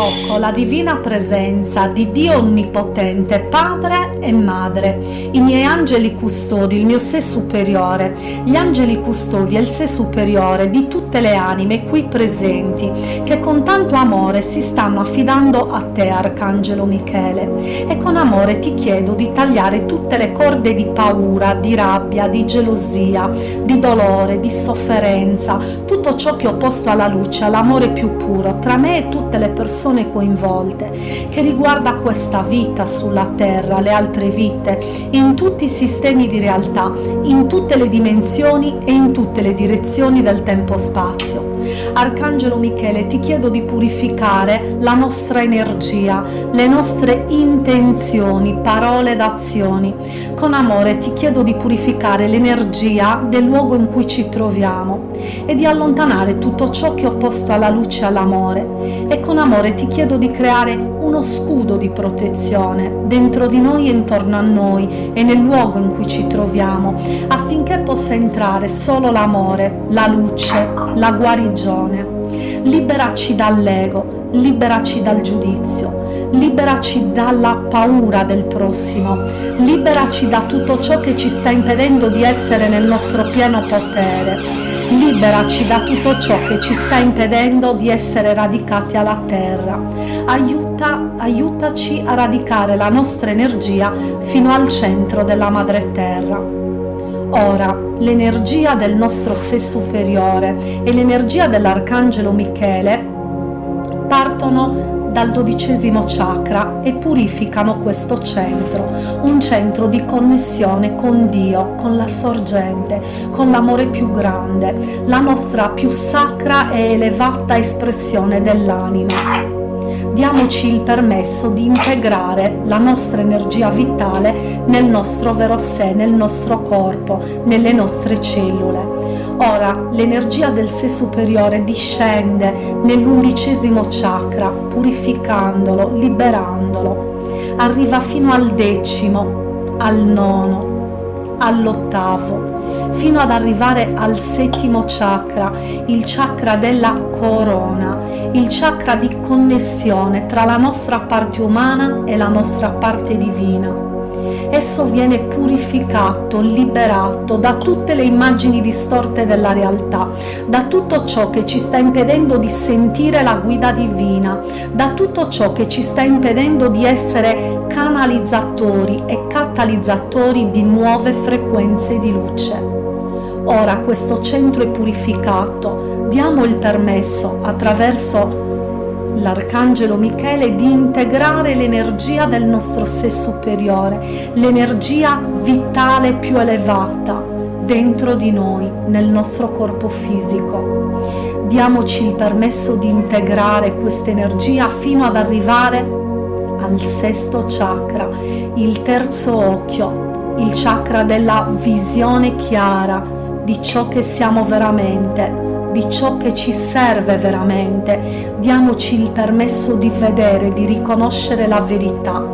invoco la divina presenza di Dio Onnipotente, Padre e Madre, i miei angeli custodi, il mio sé superiore, gli angeli custodi e il sé superiore di tutte le anime qui presenti, che con tanto amore si stanno affidando a te, Arcangelo Michele, e con amore ti chiedo di tagliare tutte le corde di paura, di rabbia, di gelosia, di dolore, di sofferenza, tutto ciò che ho posto alla luce, all'amore più puro, tra me e tutte le persone coinvolte, che riguarda questa vita sulla terra, le altre vite, in tutti i sistemi di realtà, in tutte le dimensioni e in tutte le direzioni del tempo-spazio. Arcangelo Michele, ti chiedo di purificare la nostra energia, le nostre intenzioni, parole ed azioni. Con amore ti chiedo di purificare l'energia del luogo in cui ci troviamo e di allontanare tutto ciò che ho posto alla luce e all'amore. E con amore ti chiedo di creare uno scudo di protezione dentro di noi e intorno a noi e nel luogo in cui ci troviamo, affinché possa entrare solo l'amore, la luce, la guarigione. Liberaci dall'ego, liberaci dal giudizio, liberaci dalla paura del prossimo, liberaci da tutto ciò che ci sta impedendo di essere nel nostro pieno potere liberaci da tutto ciò che ci sta impedendo di essere radicati alla terra. Aiuta, aiutaci a radicare la nostra energia fino al centro della madre terra. Ora, l'energia del nostro sé superiore e l'energia dell'arcangelo Michele partono dal dodicesimo chakra e purificano questo centro, un centro di connessione con Dio, con la sorgente, con l'amore più grande, la nostra più sacra e elevata espressione dell'anima. Diamoci il permesso di integrare la nostra energia vitale nel nostro vero sé, nel nostro corpo, nelle nostre cellule Ora l'energia del sé superiore discende nell'undicesimo chakra, purificandolo, liberandolo. Arriva fino al decimo, al nono, all'ottavo, fino ad arrivare al settimo chakra, il chakra della corona, il chakra di connessione tra la nostra parte umana e la nostra parte divina esso viene purificato, liberato da tutte le immagini distorte della realtà, da tutto ciò che ci sta impedendo di sentire la guida divina, da tutto ciò che ci sta impedendo di essere canalizzatori e catalizzatori di nuove frequenze di luce. Ora questo centro è purificato, diamo il permesso attraverso l'Arcangelo Michele di integrare l'energia del nostro sé superiore, l'energia vitale più elevata dentro di noi, nel nostro corpo fisico. Diamoci il permesso di integrare questa energia fino ad arrivare al sesto chakra, il terzo occhio, il chakra della visione chiara di ciò che siamo veramente, di ciò che ci serve veramente, diamoci il permesso di vedere, di riconoscere la verità.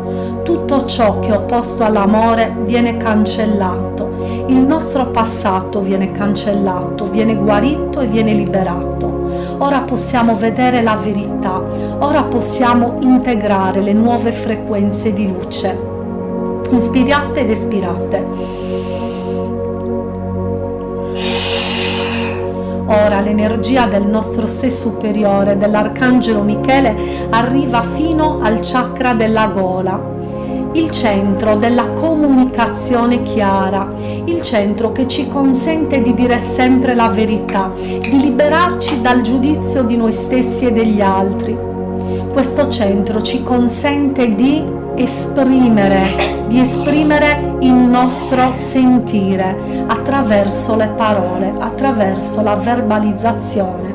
Tutto ciò che è opposto all'amore viene cancellato, il nostro passato viene cancellato, viene guarito e viene liberato. Ora possiamo vedere la verità, ora possiamo integrare le nuove frequenze di luce. Inspirate ed espirate. Ora l'energia del nostro sé superiore, dell'Arcangelo Michele, arriva fino al chakra della gola, il centro della comunicazione chiara, il centro che ci consente di dire sempre la verità, di liberarci dal giudizio di noi stessi e degli altri. Questo centro ci consente di esprimere, di esprimere il nostro sentire attraverso le parole, attraverso la verbalizzazione.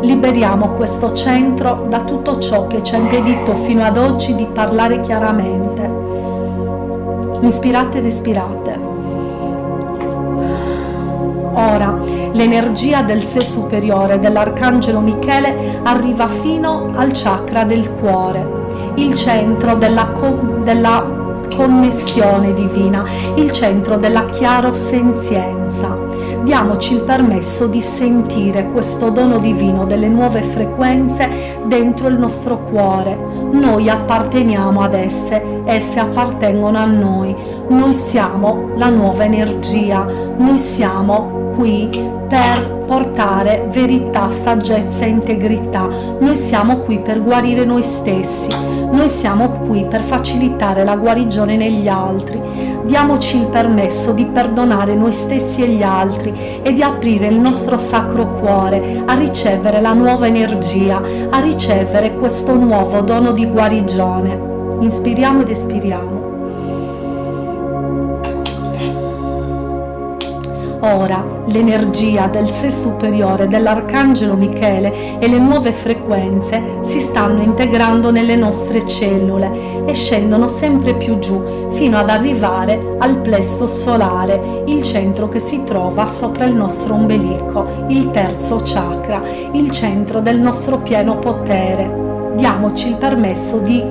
Liberiamo questo centro da tutto ciò che ci ha impedito fino ad oggi di parlare chiaramente. Inspirate ed espirate. Ora l'energia del sé superiore dell'Arcangelo Michele arriva fino al chakra del cuore il centro della, della connessione divina, il centro della chiarosenzienza. diamoci il permesso di sentire questo dono divino delle nuove frequenze dentro il nostro cuore. Noi apparteniamo ad esse, esse appartengono a noi. Noi siamo la nuova energia, noi siamo qui per portare verità, saggezza e integrità. Noi siamo qui per guarire noi stessi, noi siamo qui per facilitare la guarigione negli altri. Diamoci il permesso di perdonare noi stessi e gli altri e di aprire il nostro sacro cuore a ricevere la nuova energia, a ricevere questo nuovo dono di guarigione. Inspiriamo ed espiriamo. Ora l'energia del sé superiore dell'Arcangelo Michele e le nuove frequenze si stanno integrando nelle nostre cellule e scendono sempre più giù fino ad arrivare al plesso solare, il centro che si trova sopra il nostro ombelico, il terzo chakra, il centro del nostro pieno potere. Diamoci il permesso di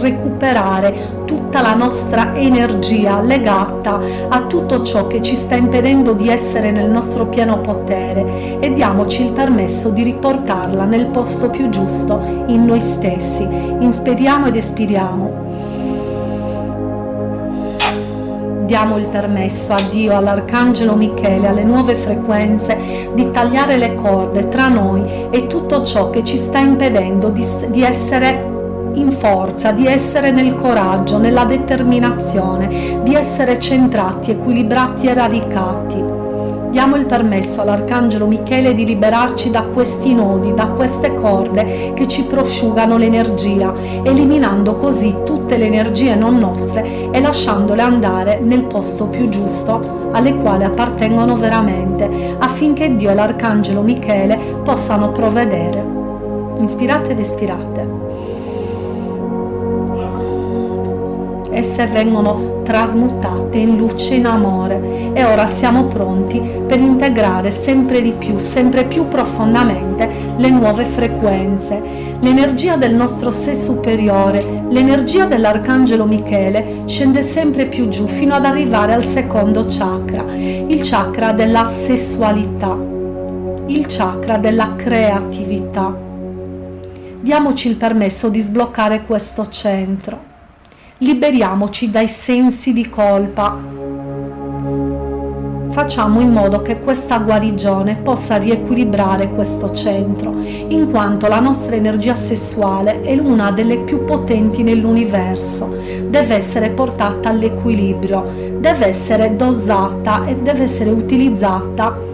recuperare tutta la nostra energia legata a tutto ciò che ci sta impedendo di essere nel nostro pieno potere e diamoci il permesso di riportarla nel posto più giusto in noi stessi. Inspiriamo ed espiriamo. diamo il permesso a Dio, all'Arcangelo Michele, alle nuove frequenze di tagliare le corde tra noi e tutto ciò che ci sta impedendo di, di essere in forza, di essere nel coraggio, nella determinazione, di essere centrati, equilibrati e radicati. Diamo il permesso all'Arcangelo Michele di liberarci da questi nodi, da queste corde che ci prosciugano l'energia, eliminando così tutte le energie non nostre e lasciandole andare nel posto più giusto alle quali appartengono veramente, affinché Dio e l'Arcangelo Michele possano provvedere. Inspirate ed espirate. Esse vengono trasmutate in luce in amore e ora siamo pronti per integrare sempre di più, sempre più profondamente le nuove frequenze. L'energia del nostro sé superiore, l'energia dell'Arcangelo Michele scende sempre più giù fino ad arrivare al secondo chakra, il chakra della sessualità, il chakra della creatività. Diamoci il permesso di sbloccare questo centro liberiamoci dai sensi di colpa. Facciamo in modo che questa guarigione possa riequilibrare questo centro, in quanto la nostra energia sessuale è una delle più potenti nell'universo. Deve essere portata all'equilibrio, deve essere dosata e deve essere utilizzata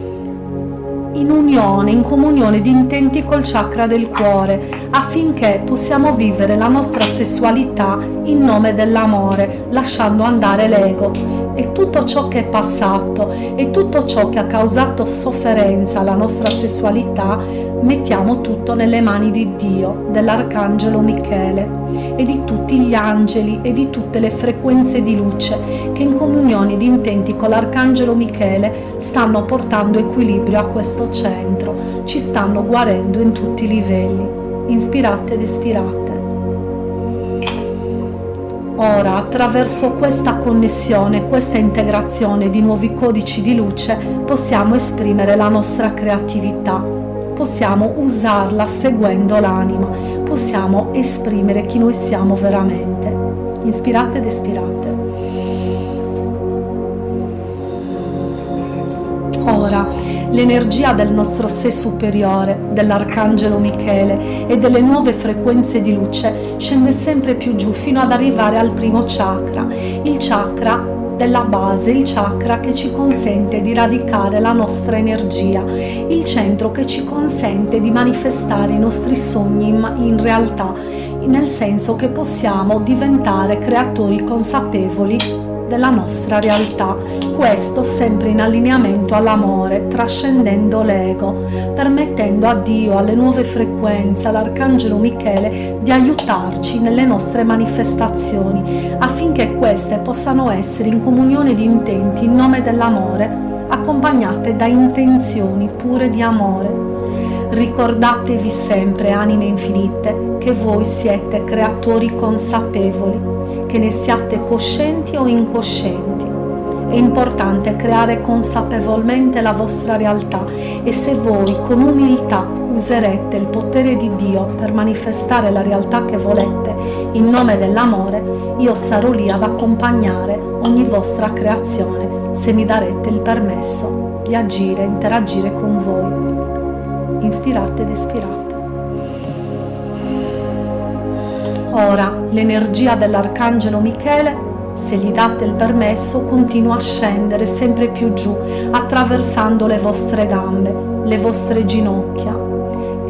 in unione, in comunione di intenti col chakra del cuore, affinché possiamo vivere la nostra sessualità in nome dell'amore, lasciando andare l'ego. E tutto ciò che è passato e tutto ciò che ha causato sofferenza alla nostra sessualità, mettiamo tutto nelle mani di Dio, dell'Arcangelo Michele e di tutti gli angeli e di tutte le frequenze di luce che in comunione di intenti con l'Arcangelo Michele stanno portando equilibrio a questo centro, ci stanno guarendo in tutti i livelli. Inspirate ed espirate. Ora, attraverso questa connessione, questa integrazione di nuovi codici di luce, possiamo esprimere la nostra creatività, possiamo usarla seguendo l'anima, possiamo esprimere chi noi siamo veramente. Inspirate ed espirate. Ora, l'energia del nostro sé superiore, dell'Arcangelo Michele e delle nuove frequenze di luce scende sempre più giù fino ad arrivare al primo chakra, il chakra della base, il chakra che ci consente di radicare la nostra energia, il centro che ci consente di manifestare i nostri sogni in, in realtà, nel senso che possiamo diventare creatori consapevoli della nostra realtà, questo sempre in allineamento all'amore, trascendendo l'ego, permettendo a Dio, alle nuove frequenze, all'Arcangelo Michele di aiutarci nelle nostre manifestazioni, affinché queste possano essere in comunione di intenti in nome dell'amore, accompagnate da intenzioni pure di amore. Ricordatevi sempre, anime infinite, che voi siete creatori consapevoli che ne siate coscienti o incoscienti. È importante creare consapevolmente la vostra realtà e se voi con umiltà userete il potere di Dio per manifestare la realtà che volete in nome dell'amore, io sarò lì ad accompagnare ogni vostra creazione se mi darete il permesso di agire, interagire con voi. Inspirate ed espirate. Ora l'energia dell'Arcangelo Michele se gli date il permesso, continua a scendere sempre più giù, attraversando le vostre gambe, le vostre ginocchia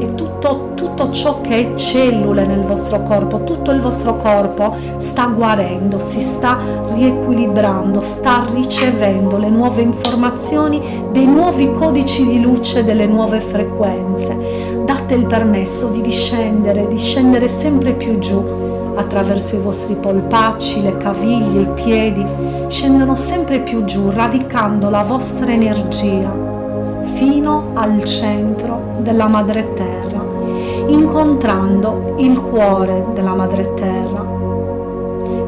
e tutto, tutto ciò che è cellule nel vostro corpo, tutto il vostro corpo sta guarendo, si sta riequilibrando, sta ricevendo le nuove informazioni dei nuovi codici di luce, delle nuove frequenze. Date il permesso di discendere, di scendere sempre più giù. Attraverso i vostri polpacci, le caviglie, i piedi, scendono sempre più giù, radicando la vostra energia fino al centro della madre terra, incontrando il cuore della madre terra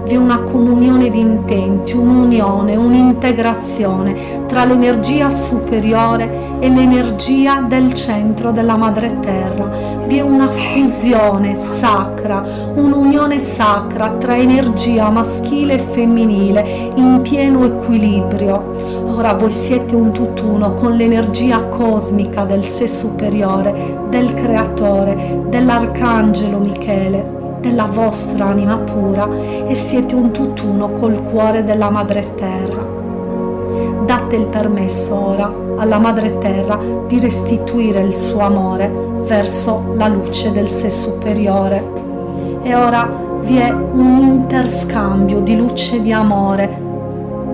vi è una comunione di intenti, un'unione, un'integrazione tra l'energia superiore e l'energia del centro della madre terra. Vi è una fusione sacra, un'unione sacra tra energia maschile e femminile in pieno equilibrio. Ora voi siete un tutt'uno con l'energia cosmica del sé superiore, del creatore, dell'arcangelo Michele della vostra anima pura e siete un tutt'uno col cuore della Madre Terra. Date il permesso ora alla Madre Terra di restituire il suo amore verso la luce del sé superiore. E ora vi è un interscambio di luce e di amore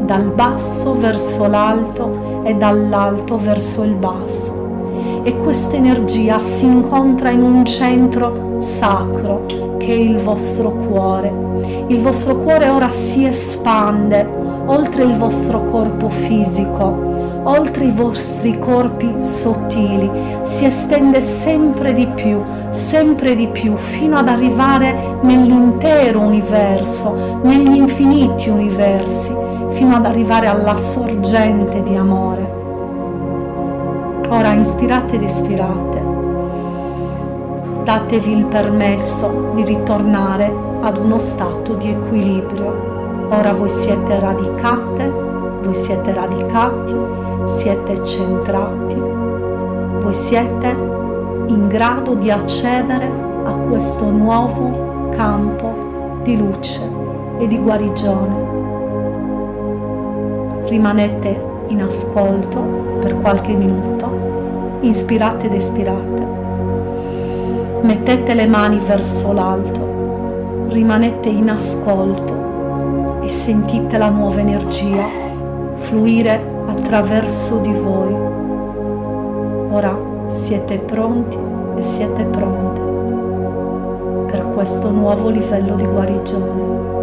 dal basso verso l'alto e dall'alto verso il basso. E questa energia si incontra in un centro sacro che è il vostro cuore. Il vostro cuore ora si espande oltre il vostro corpo fisico, oltre i vostri corpi sottili, si estende sempre di più, sempre di più, fino ad arrivare nell'intero universo, negli infiniti universi, fino ad arrivare alla sorgente di amore. Ora inspirate ed espirate datevi il permesso di ritornare ad uno stato di equilibrio. Ora voi siete radicate, voi siete radicati, siete centrati, voi siete in grado di accedere a questo nuovo campo di luce e di guarigione. Rimanete in ascolto per qualche minuto, inspirate ed espirate mettete le mani verso l'alto, rimanete in ascolto e sentite la nuova energia fluire attraverso di voi. Ora siete pronti e siete pronte per questo nuovo livello di guarigione.